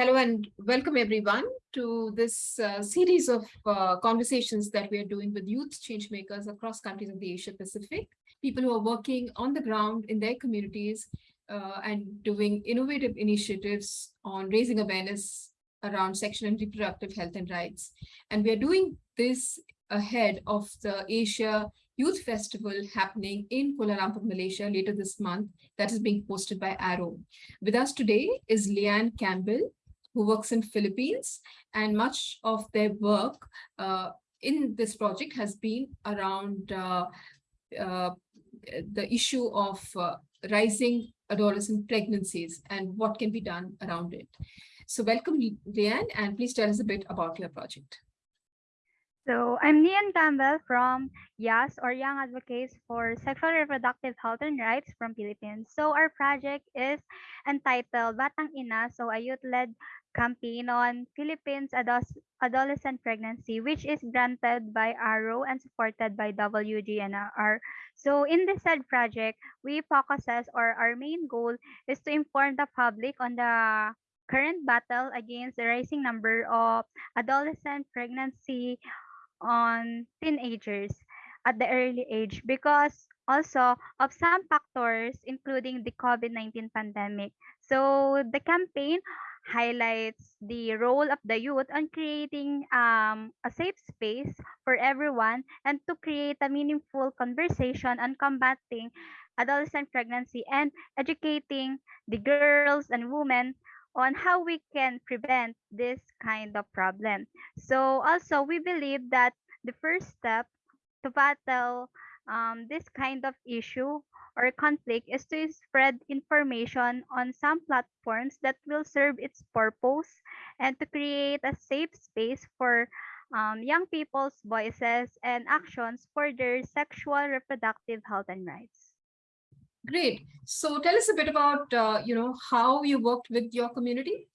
Hello and welcome everyone to this uh, series of uh, conversations that we are doing with youth change makers across countries of the Asia Pacific, people who are working on the ground in their communities uh, and doing innovative initiatives on raising awareness around sexual and reproductive health and rights. And we are doing this ahead of the Asia Youth Festival happening in Kuala Lumpur, Malaysia later this month that is being hosted by Arrow. With us today is Leanne Campbell, who works in Philippines and much of their work uh, in this project has been around uh, uh, the issue of uh, rising adolescent pregnancies and what can be done around it. So welcome, Leanne, and please tell us a bit about your project. So I'm Nian Campbell from YAS or Young Advocates for Sexual Reproductive Health and Rights from Philippines. So our project is entitled Batang Ina, so a youth-led campaign on Philippines adolescent pregnancy, which is granted by ARROW and supported by WGNR. So in this said project, we focuses or our main goal is to inform the public on the current battle against the rising number of adolescent pregnancy on teenagers at the early age because also of some factors including the COVID-19 pandemic. So the campaign highlights the role of the youth on creating um, a safe space for everyone and to create a meaningful conversation on combating adolescent pregnancy and educating the girls and women on how we can prevent this kind of problem. So also we believe that the first step to battle um, this kind of issue or conflict is to spread information on some platforms that will serve its purpose and to create a safe space for um, young people's voices and actions for their sexual reproductive health and rights. Great. So tell us a bit about, uh, you know, how you worked with your community.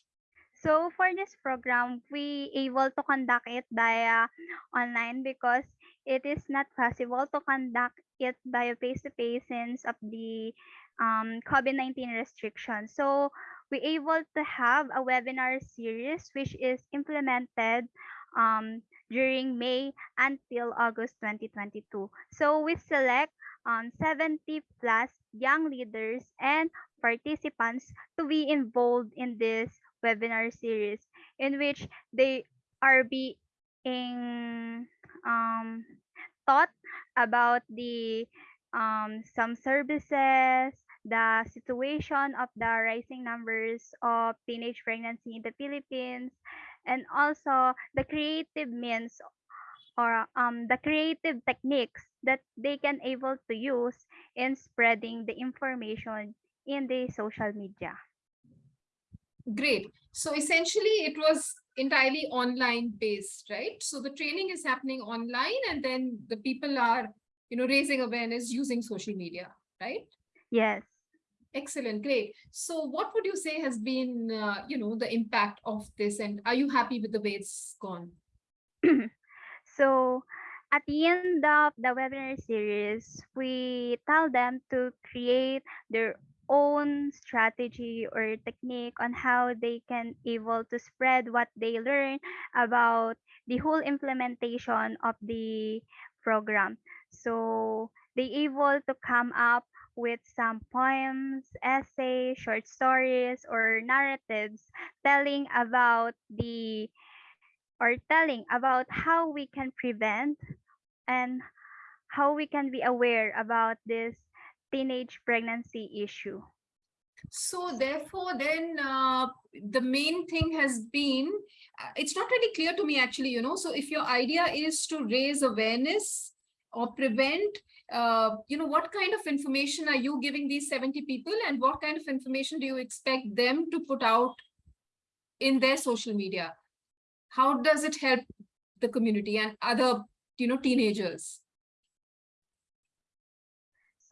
So for this program, we able to conduct it via online because it is not possible to conduct it via face-to-face since of the um, COVID-19 restrictions. So we able to have a webinar series which is implemented um, during May until August 2022. So we select um, 70 plus young leaders and participants to be involved in this webinar series in which they are being um, taught about the um, some services, the situation of the rising numbers of teenage pregnancy in the Philippines, and also the creative means or um, the creative techniques that they can able to use in spreading the information in the social media. Great. So essentially it was entirely online based, right? So the training is happening online and then the people are, you know, raising awareness using social media, right? Yes. Excellent, great. So what would you say has been, uh, you know, the impact of this and are you happy with the way it's gone? So at the end of the webinar series, we tell them to create their own strategy or technique on how they can able to spread what they learn about the whole implementation of the program. So they able to come up with some poems, essays, short stories, or narratives telling about the or telling about how we can prevent and how we can be aware about this teenage pregnancy issue. So therefore, then uh, the main thing has been, uh, it's not really clear to me actually, you know, so if your idea is to raise awareness or prevent, uh, you know, what kind of information are you giving these 70 people and what kind of information do you expect them to put out in their social media? How does it help the community and other you know teenagers?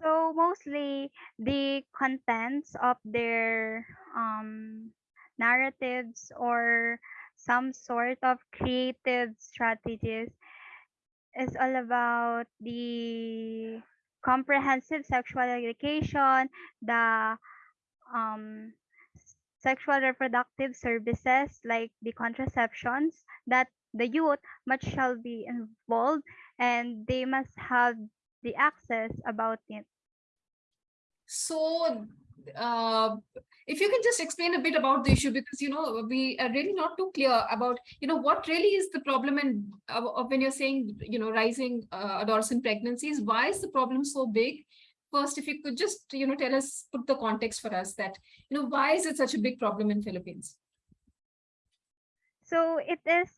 So mostly the contents of their um, narratives or some sort of creative strategies is all about the comprehensive sexual education, the um, sexual reproductive services like the contraceptions that the youth must shall be involved and they must have the access about it. So, uh, if you can just explain a bit about the issue, because, you know, we are really not too clear about, you know, what really is the problem and uh, when you're saying, you know, rising uh, adolescent pregnancies, why is the problem so big? First, if you could just, you know, tell us, put the context for us that, you know, why is it such a big problem in Philippines? So it is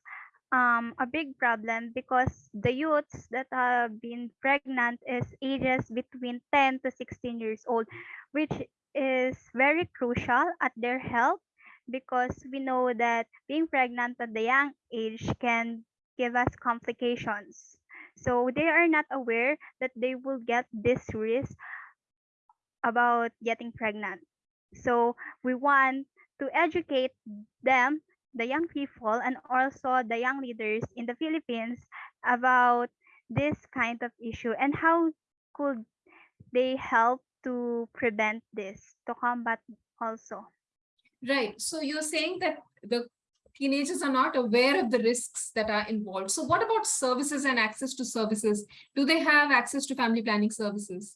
um, a big problem because the youths that have been pregnant is ages between 10 to 16 years old, which is very crucial at their health because we know that being pregnant at the young age can give us complications. So they are not aware that they will get this risk about getting pregnant. So we want to educate them the young people and also the young leaders in the Philippines about this kind of issue and how could they help to prevent this, to combat also. Right. So you're saying that the teenagers are not aware of the risks that are involved. So what about services and access to services? Do they have access to family planning services?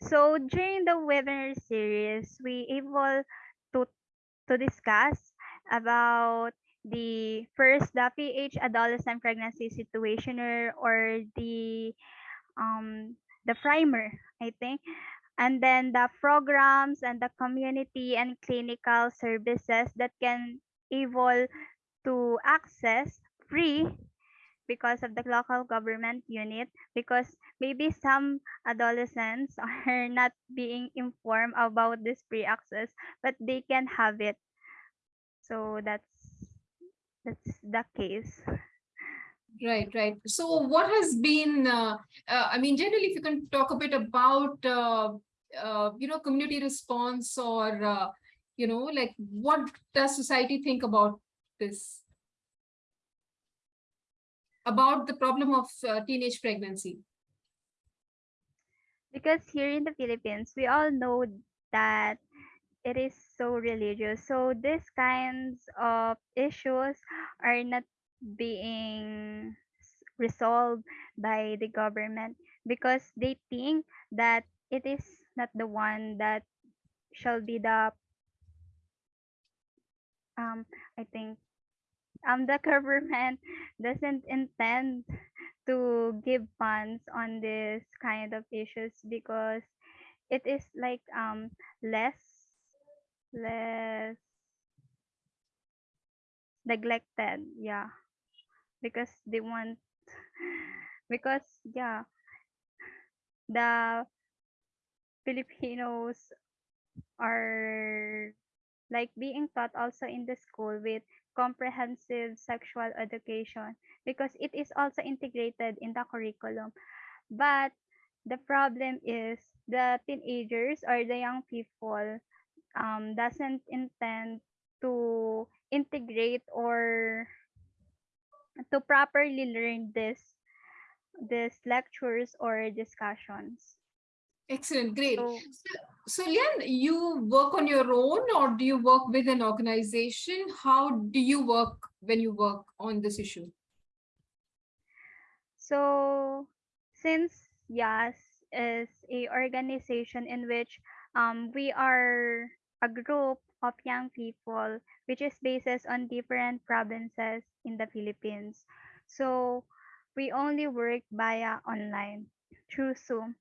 So during the webinar series, we able to to discuss about the first the PH adolescent pregnancy situationer or the um the primer I think and then the programs and the community and clinical services that can able to access free because of the local government unit because maybe some adolescents are not being informed about this free access but they can have it so that's that's the case Right, right. So what has been, uh, uh, I mean, generally, if you can talk a bit about, uh, uh, you know, community response or, uh, you know, like what does society think about this? About the problem of uh, teenage pregnancy? because here in the Philippines we all know that it is so religious so these kinds of issues are not being resolved by the government because they think that it is not the one that shall be the um i think um the government doesn't intend to give funds on this kind of issues because it is like um less less neglected yeah. Because they want because yeah the filipinos are like being taught also in the school with comprehensive sexual education because it is also integrated in the curriculum. But the problem is the teenagers or the young people um, doesn't intend to integrate or to properly learn this this lectures or discussions Excellent, great. so So, Lian, you work on your own or do you work with an organization? How do you work when you work on this issue? So, since YAS is a organization in which um, we are a group of young people which is based on different provinces in the Philippines. So, we only work via online through Zoom.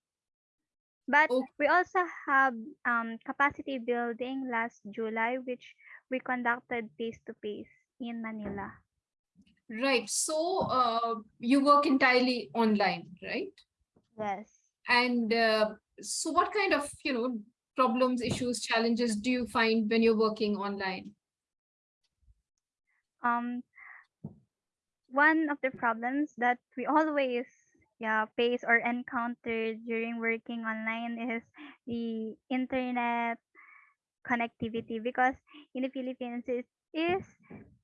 But Okay. we also have um, capacity building last July, which we conducted face to face in Manila. Right. So uh, you work entirely online, right? Yes. And uh, so what kind of, you know, problems, issues, challenges do you find when you're working online? um one of the problems that we always yeah face or encounter during working online is the internet connectivity because in the Philippines it is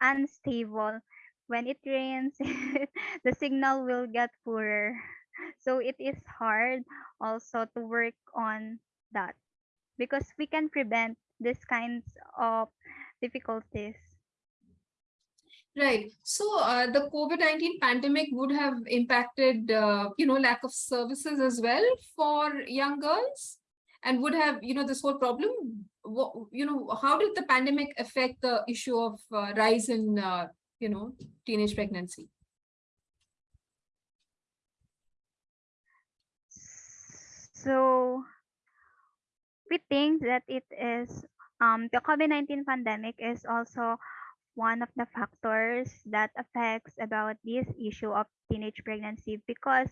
unstable when it rains the signal will get poorer so it is hard also to work on that because we can prevent these kinds of difficulties. Right. So uh, the COVID-19 pandemic would have impacted, uh, you know, lack of services as well for young girls and would have, you know, this whole problem, what, you know, how did the pandemic affect the issue of uh, rise in, uh, you know, teenage pregnancy? So we think that it is um, the COVID-19 pandemic is also one of the factors that affects about this issue of teenage pregnancy because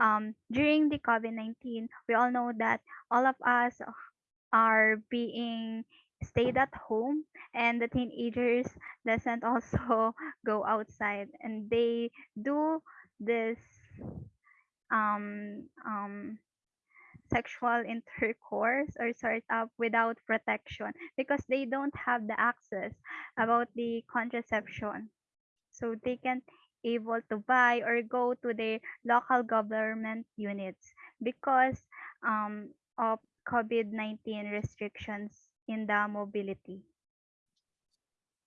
um, during the COVID-19, we all know that all of us are being stayed at home and the teenagers doesn't also go outside and they do this um, um, sexual intercourse or sort of without protection because they don't have the access about the contraception so they can't able to buy or go to the local government units because um, of covid-19 restrictions in the mobility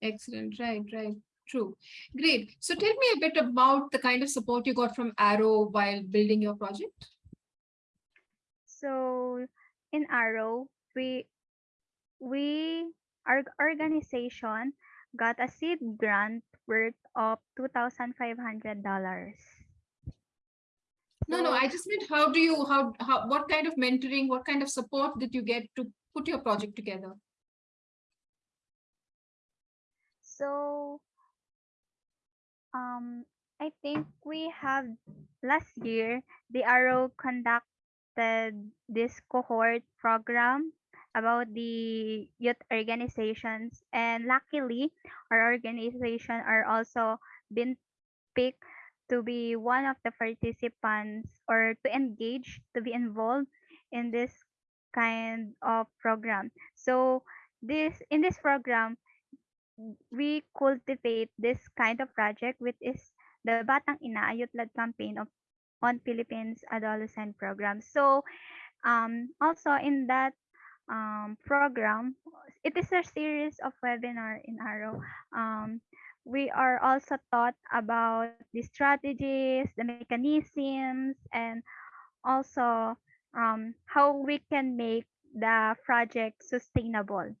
Excellent. Right, right. True. Great. So tell me a bit about the kind of support you got from Arrow while building your project. So in Arrow, we we our organization got a seed grant worth of two thousand five hundred dollars. No, no, I just meant how do you, how, how, what kind of mentoring, what kind of support did you get to put your project together? So um I think we have last year the Arrow conducted this cohort program about the youth organizations. And luckily our organization are also been picked to be one of the participants or to engage to be involved in this kind of program. So this in this program we cultivate this kind of project which is the Batang Ina a Youth-led campaign of on Philippines adolescent program so um also in that um, program. It is a series of webinar in Arrow. Um, we are also taught about the strategies, the mechanisms, and also um, how we can make the project sustainable.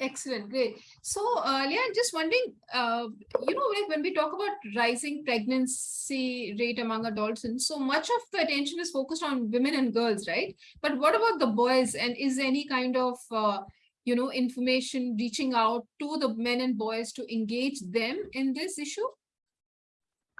Excellent, great. So, uh, Leah, just wondering, uh, you know, like when we talk about rising pregnancy rate among adolescents, so much of the attention is focused on women and girls, right? But what about the boys? And is any kind of, uh, you know, information reaching out to the men and boys to engage them in this issue?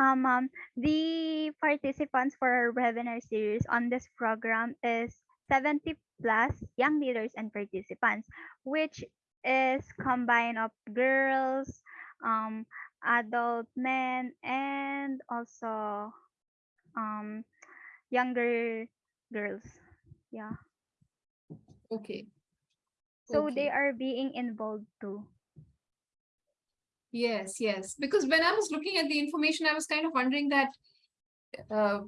Um, um, the participants for our webinar series on this program is 70 plus young leaders and participants, which is combine of girls, um, adult men, and also um, younger girls. Yeah. Okay. So Okay. they are being involved too. Yes, yes. Because when I was looking at the information, I was kind of wondering that, uh,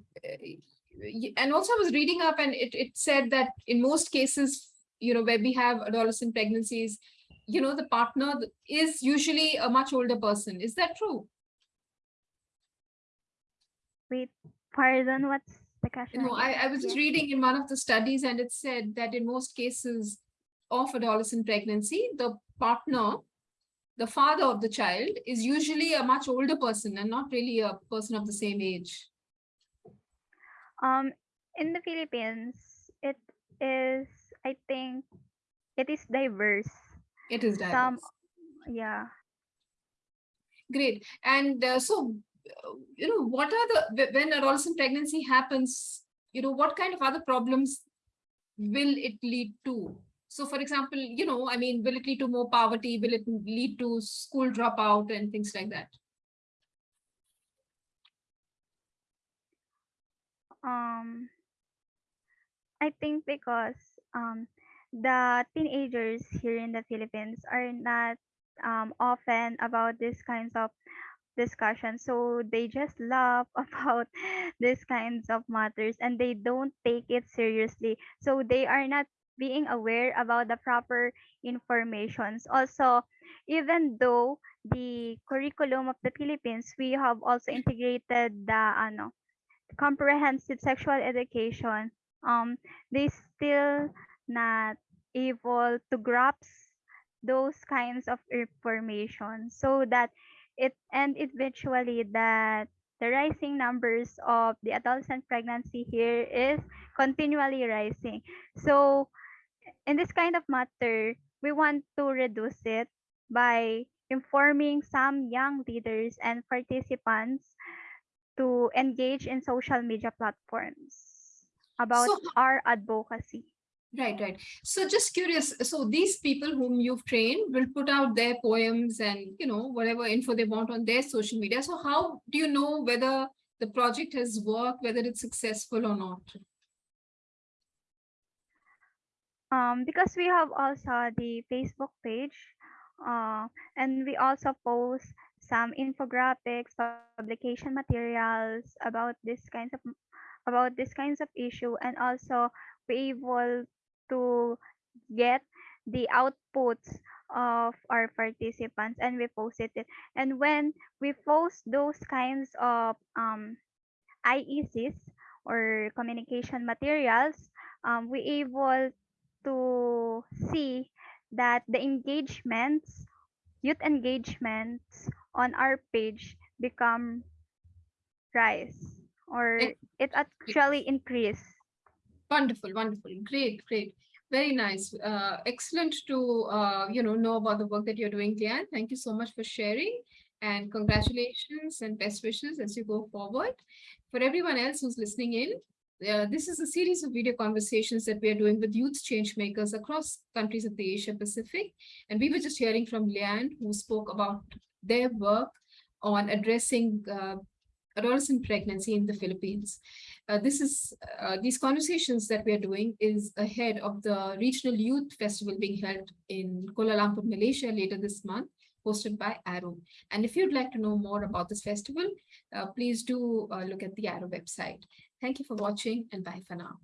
and also I was reading up and it, it said that in most cases, you know, where we have adolescent pregnancies, you know, the partner is usually a much older person. Is that true? Wait, pardon, what's the question? No, I, I was just reading in one of the studies and it said that in most cases of adolescent pregnancy, the partner, the father of the child is usually a much older person and not really a person of the same age. Um, in the Philippines, it is, I think, it is diverse. It is Some, diverse. yeah. Great. And uh, so, uh, you know, what are the, wh- when adolescent pregnancy happens, you know, what kind of other problems will it lead to? So for example, you know, I mean, will it lead to more poverty? Will it lead to school dropout and things like that? Um, I think because um, the teenagers here in the Philippines are not um, often about these kinds of discussions. So they just laugh about these kinds of matters and they don't take it seriously. So they are not being aware about the proper informations. Also, even though the curriculum of the Philippines, we have also integrated the ano, comprehensive sexual education. Um, they still not able to grasp those kinds of information so that it and eventually that the rising numbers of the adolescent pregnancy here is continually rising. So in this kind of matter, we want to reduce it by informing some young leaders and participants to engage in social media platforms about So our advocacy. Right, right. So just curious, so these people whom you've trained will put out their poems and, you know, whatever info they want on their social media. So how do you know whether the project has worked, whether it's successful or not? Um, because we have also the Facebook page, uh, and we also post some infographics, publication materials about this kinds of about this kinds of issue, and also we able to get the outputs of our participants, and we posted it. And when we post those kinds of um, IECs or communication materials, um, we able to see that the engagements, youth engagements on our page become rise or it actually increase. Wonderful, wonderful. Great, great. Very nice. Uh, excellent to, uh, you know, know about the work that you're doing, Lian. Thank you so much for sharing and congratulations and best wishes as you go forward. For everyone else who's listening in, uh, this is a series of video conversations that we are doing with youth change makers across countries of the Asia Pacific. And we were just hearing from Lian, who spoke about their work on addressing uh, adolescent pregnancy in the Philippines. Uh, this is uh, these conversations that we are doing is ahead of the regional youth festival being held in Kuala Lumpur, Malaysia later this month, hosted by Arrow. And if you'd like to know more about this festival, uh, please do uh, look at the Arrow website. Thank you for watching and bye for now.